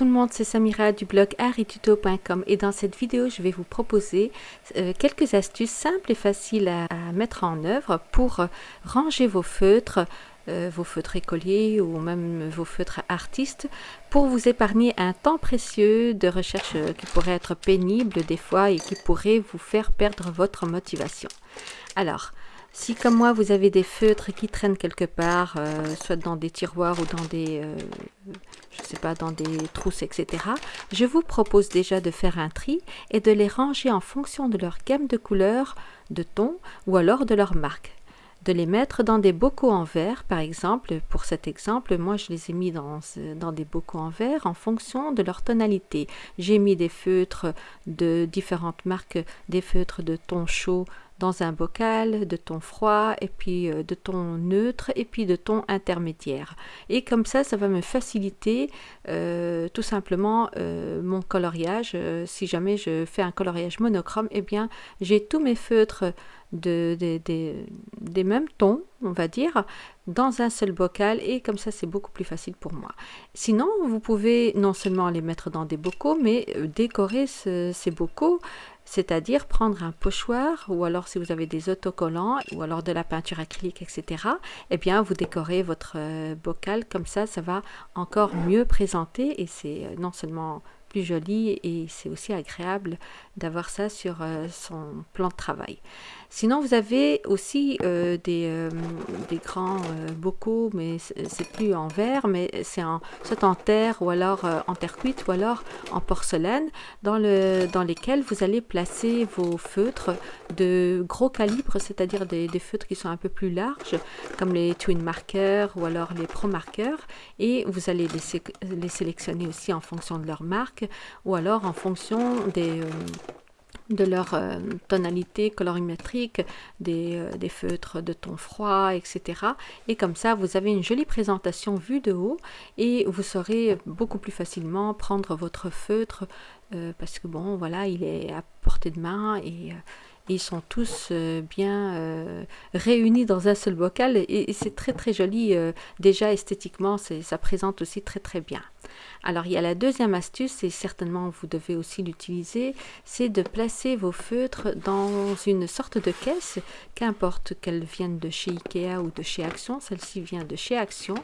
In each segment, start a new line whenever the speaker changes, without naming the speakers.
le monde, c'est Samira du blog arituto.com et dans cette vidéo, je vais vous proposer euh, quelques astuces simples et faciles à, mettre en œuvre pour ranger vos feutres, euh, vos feutres écoliers ou même vos feutres artistes pour vous épargner un temps précieux de recherche euh, qui pourrait être pénible des fois et qui pourrait vous faire perdre votre motivation. Alors, si comme moi vous avez des feutres qui traînent quelque part, euh, soit dans des tiroirs ou dans des, euh, je sais pas, dans des trousses, etc., je vous propose déjà de faire un tri et de les ranger en fonction de leur gamme de couleurs, de tons ou alors de leur marque de les mettre dans des bocaux en verre, par exemple. Pour cet exemple, moi, je les ai mis dans, dans des bocaux en verre en fonction de leur tonalité. J'ai mis des feutres de différentes marques, des feutres de ton chaud, dans un bocal de ton froid et puis euh, de ton neutre et puis de ton intermédiaire. Et comme ça, ça va me faciliter euh, tout simplement euh, mon coloriage. si jamais je fais un coloriage monochrome, eh bien j'ai tous mes feutres de, des mêmes tons, on va dire, dans un seul bocal et comme ça c'est beaucoup plus facile pour moi. Sinon, vous pouvez non seulement les mettre dans des bocaux, mais décorer ces bocaux c'est-à-dire prendre un pochoir ou alors si vous avez des autocollants ou alors de la peinture acrylique, etc. Eh bien, vous décorez votre euh, bocal comme ça, ça va encore mieux présenter et c'est euh, non seulement plus joli et c'est aussi agréable d'avoir ça sur euh, son plan de travail. Sinon, vous avez aussi euh, des, euh, des, grands bocaux, mais c'est plus en verre, mais c'est en, soit en terre ou alors en terre cuite ou alors en porcelaine, dans, le, dans lesquels vous allez placer vos feutres de gros calibre, c'est-à-dire des, feutres qui sont un peu plus larges, comme les twin markers ou alors les pro markers, et vous allez les, sélectionner aussi en fonction de leur marque ou alors en fonction des, euh, de leur euh, tonalité colorimétrique, des, euh, des, feutres de ton froid, etc. Et comme ça, vous avez une jolie présentation vue de haut et vous saurez beaucoup plus facilement prendre votre feutre parce que bon, voilà, il est à portée de main et ils sont tous euh, bien euh, réunis dans un seul bocal et, c'est très très joli euh, déjà esthétiquement ça présente aussi très très bien. Alors il y a la deuxième astuce et certainement vous devez aussi l'utiliser c'est de placer vos feutres dans une sorte de caisse qu'importe qu'elle vienne de chez Ikea ou de chez Action celle-ci vient de chez Action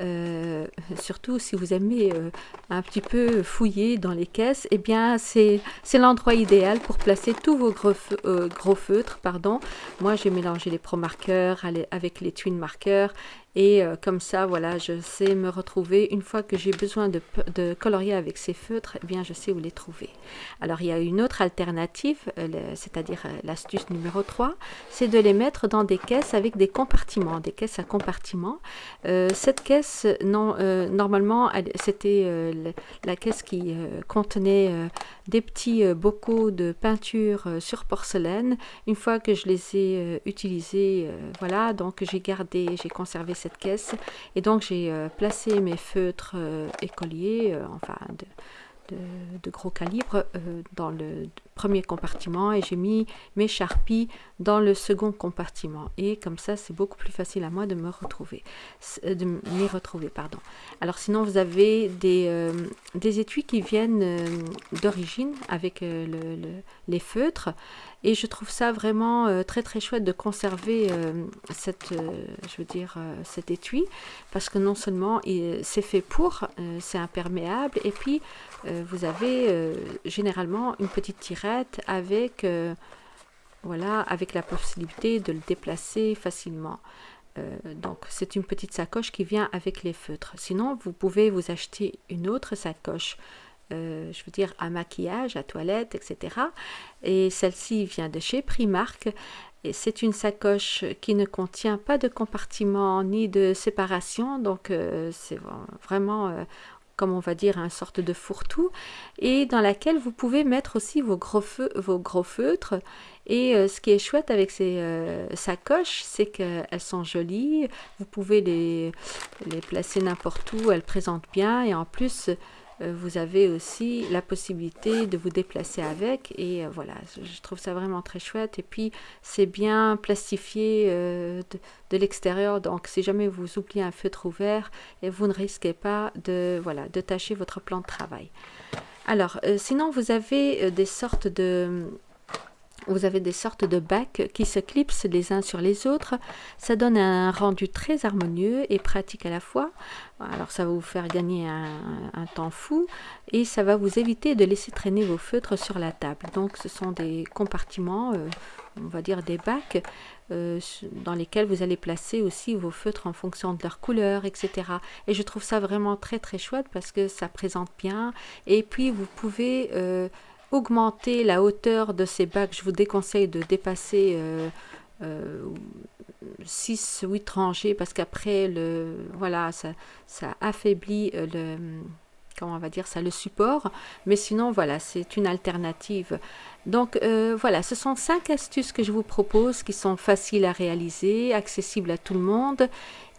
euh, surtout si vous aimez euh, un petit peu fouiller dans les caisses, eh bien c'est l'endroit idéal pour placer tous vos gros, euh, feutres. Pardon. Moi j'ai mélangé les Pro marqueurs avec les Twin marqueurs et euh, comme ça, voilà, je sais me retrouver. Une fois que j'ai besoin de, colorier avec ces feutres, eh bien, je sais où les trouver. Alors, il y a une autre alternative, euh, c'est-à-dire euh, l'astuce numéro 3, c'est de les mettre dans des caisses avec des compartiments, des caisses à compartiments. cette caisse, normalement, c'était la caisse qui contenait des petits bocaux de peinture sur porcelaine. Une fois que je les ai utilisés, voilà, donc j'ai gardé, j'ai conservé caisse. Et donc j'ai euh, placé mes feutres euh, écoliers, euh, enfin de, gros calibre, dans le premier compartiment et j'ai mis mes charpies dans le second compartiment. Et comme ça, c'est beaucoup plus facile à moi de me retrouver, de m'y retrouver, pardon. Alors sinon, vous avez des, des étuis qui viennent d'origine avec le, les feutres et je trouve ça vraiment euh, très très chouette de conserver euh, cette, euh, je veux dire, cet étui parce que non seulement c'est fait pour, c'est imperméable et puis vous avez généralement une petite tirette avec, voilà, avec la possibilité de le déplacer facilement. donc c'est une petite sacoche qui vient avec les feutres. Sinon, vous pouvez vous acheter une autre sacoche euh, je veux dire à maquillage, à toilette, etc. Et celle-ci vient de chez Primark. Et c'est une sacoche qui ne contient pas de compartiment ni de séparation, donc euh, c'est vraiment, euh, comme on va dire, une sorte de fourre-tout, et dans laquelle vous pouvez mettre aussi vos gros, vos gros feutres. Et ce qui est chouette avec ces sacoches, c'est qu'elles sont jolies, vous pouvez les, les placer n'importe où, elles présentent bien, et en plus, vous avez aussi la possibilité de vous déplacer avec et voilà, je trouve ça vraiment très chouette et puis c'est bien plastifié de, de l'extérieur donc si jamais vous oubliez un feutre ouvert et vous ne risquez pas de, voilà, de tâcher votre plan de travail. Alors, sinon vous avez des sortes de vous avez des sortes de bacs qui se clipsent les uns sur les autres. Ça donne un rendu très harmonieux et pratique à la fois. Alors ça va vous faire gagner un, temps fou et ça va vous éviter de laisser traîner vos feutres sur la table. Donc ce sont des compartiments, euh, on va dire des bacs, euh, dans lesquels vous allez placer aussi vos feutres en fonction de leur couleur, etc. Et je trouve ça vraiment très très chouette parce que ça présente bien. Et puis vous pouvez... Euh, augmenter la hauteur de ces bacs. Je vous déconseille de dépasser 6 8 rangées parce qu'après le voilà ça, ça affaiblit euh, le comment on va dire ça le support. Mais sinon voilà c'est une alternative. Donc euh, voilà ce sont cinq astuces que je vous propose qui sont faciles à réaliser accessibles à tout le monde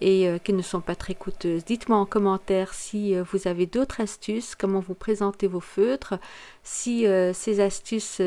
et euh, qui ne sont pas très coûteuses. Dites-moi en commentaire si euh, vous avez d'autres astuces, comment vous présentez vos feutres, si euh, ces astuces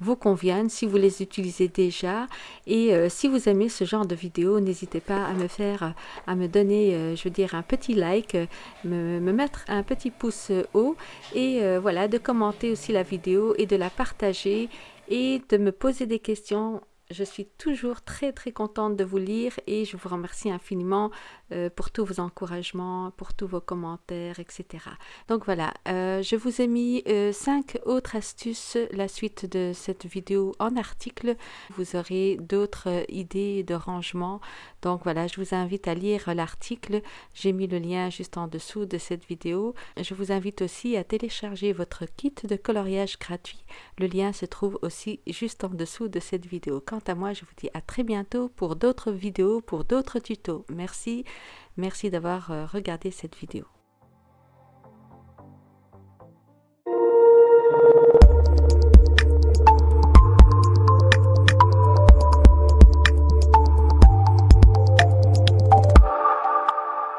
vous conviennent, si vous les utilisez déjà et si vous aimez ce genre de vidéo, n'hésitez pas à me faire, à me donner, je veux dire, un petit like, me, me mettre un petit pouce haut et voilà, de commenter aussi la vidéo et de la partager et de me poser des questions je suis toujours très très contente de vous lire et je vous remercie infiniment euh, pour tous vos encouragements, pour tous vos commentaires, etc. Donc voilà, euh, je vous ai mis euh, cinq autres astuces, la suite de cette vidéo en article. Vous aurez d'autres idées de rangement. Donc voilà, je vous invite à lire l'article. J'ai mis le lien juste en dessous de cette vidéo. Je vous invite aussi à télécharger votre kit de coloriage gratuit. Le lien se trouve aussi juste en dessous de cette vidéo. Quant à moi, je vous dis à très bientôt pour d'autres vidéos, pour d'autres tutos. Merci. Merci d'avoir euh, regardé cette vidéo.